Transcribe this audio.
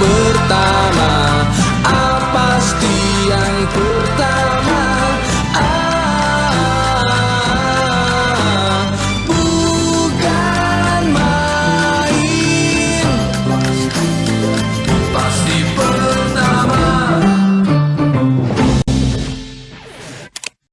pertama Apa pasti yang pertama?